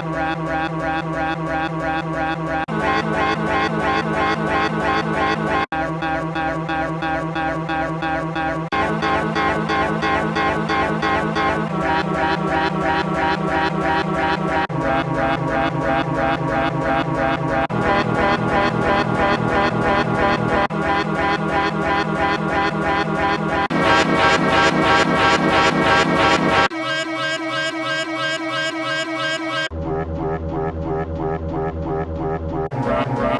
rap, rap, ram round, round.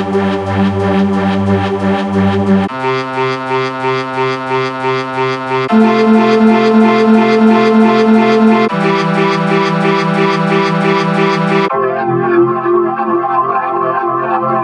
Thank you.